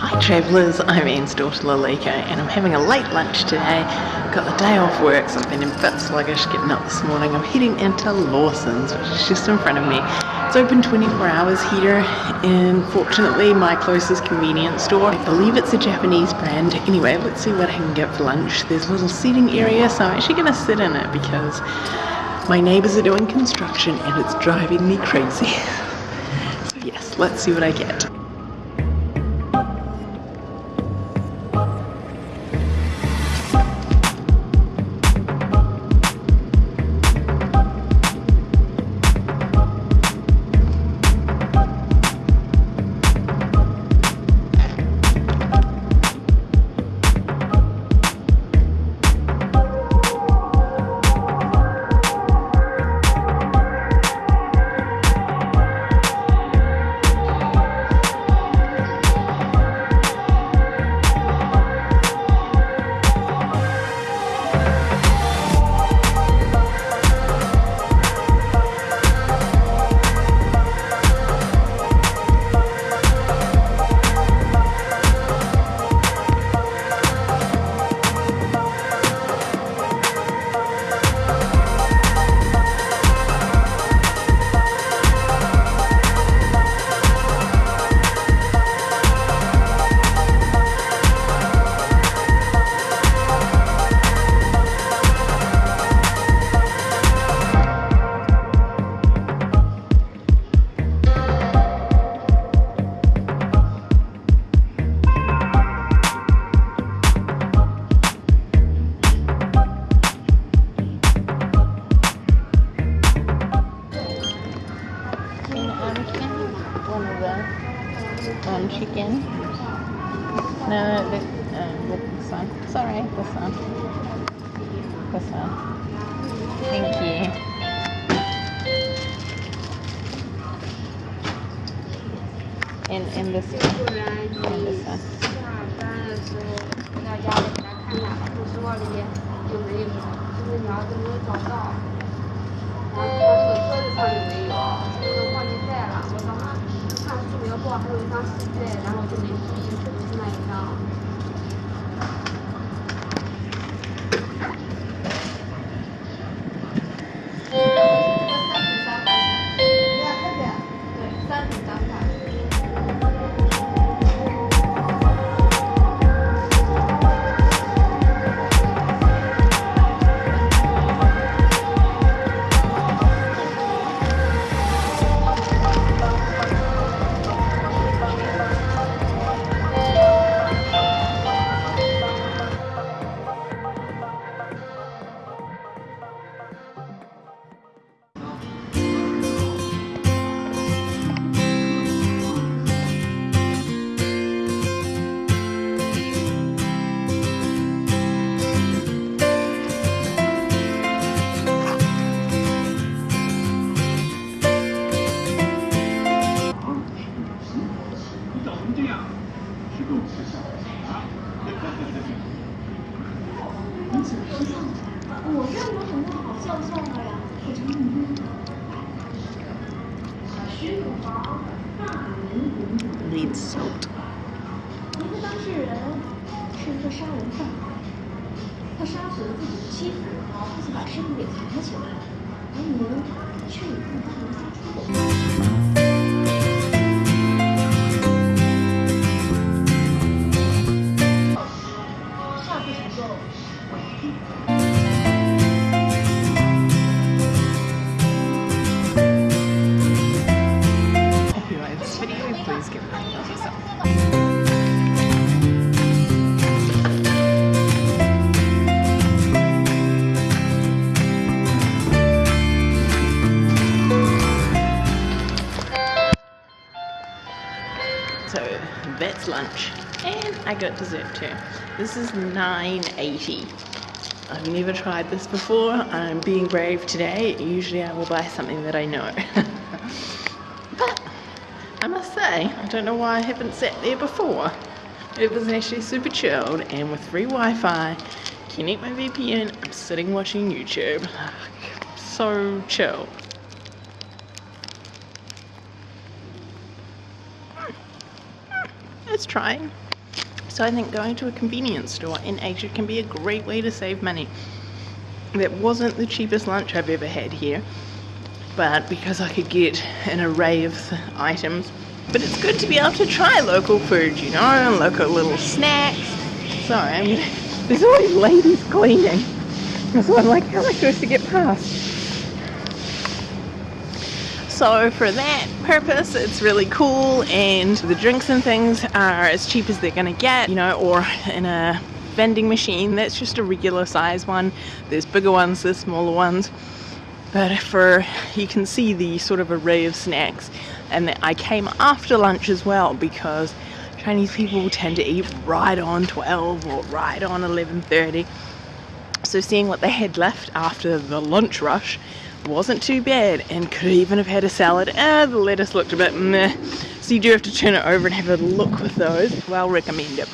Hi travellers, I'm Anne's daughter Lalika and I'm having a late lunch today. Got the day off work so I've been a bit sluggish getting up this morning. I'm heading into Lawson's which is just in front of me. It's open 24 hours here and fortunately my closest convenience store. I believe it's a Japanese brand. Anyway, let's see what I can get for lunch. There's a little seating area so I'm actually going to sit in it because my neighbours are doing construction and it's driving me crazy. so yes, let's see what I get. One chicken. No, uh, this one. Sorry, this one. This one. Thank you. And, and this one. This one. 哇还有一张试卷然后就没注意特别是那一张我认得很多好教授的呀，我承认。当事人是一个杀人犯，他杀死了自己的妻子，然后把尸体给起来，而您却以不法。Lunch. And I got dessert too. This is 9.80. I've never tried this before. I'm being brave today. Usually I will buy something that I know. but I must say, I don't know why I haven't sat there before. It was actually super chilled and with free Wi-Fi, connect my VPN, I'm sitting watching YouTube. So chill. Trying. So I think going to a convenience store in Asia can be a great way to save money. That wasn't the cheapest lunch I've ever had here, but because I could get an array of items. But it's good to be able to try local food, you know, and local little snacks. Sorry, I'm gonna, there's always ladies cleaning. So I'm like, how am I supposed to get past? So for that purpose, it's really cool, and the drinks and things are as cheap as they're gonna get, you know, or in a vending machine that's just a regular size one. There's bigger ones, there's smaller ones. But for you can see the sort of array of snacks, and I came after lunch as well because Chinese people tend to eat right on 12 or right on 11:30. So seeing what they had left after the lunch rush wasn't too bad and could even have had a salad. Uh, the lettuce looked a bit meh, so you do have to turn it over and have a look with those. Well recommend it.